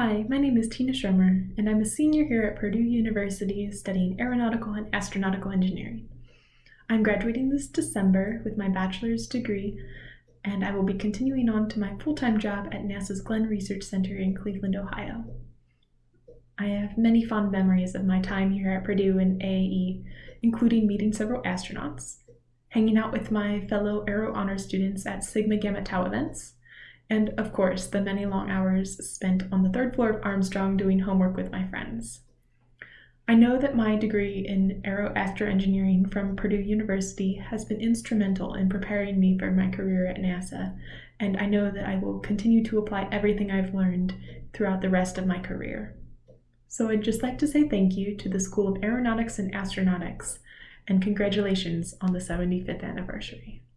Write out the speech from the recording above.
Hi, my name is Tina Schremer, and I'm a senior here at Purdue University studying aeronautical and astronautical engineering. I'm graduating this December with my bachelor's degree, and I will be continuing on to my full time job at NASA's Glenn Research Center in Cleveland, Ohio. I have many fond memories of my time here at Purdue and AAE, including meeting several astronauts, hanging out with my fellow Aero Honor students at Sigma Gamma Tau events, and of course, the many long hours spent on the third floor of Armstrong doing homework with my friends. I know that my degree in aero astroengineering from Purdue University has been instrumental in preparing me for my career at NASA, and I know that I will continue to apply everything I've learned throughout the rest of my career. So I'd just like to say thank you to the School of Aeronautics and Astronautics, and congratulations on the 75th anniversary.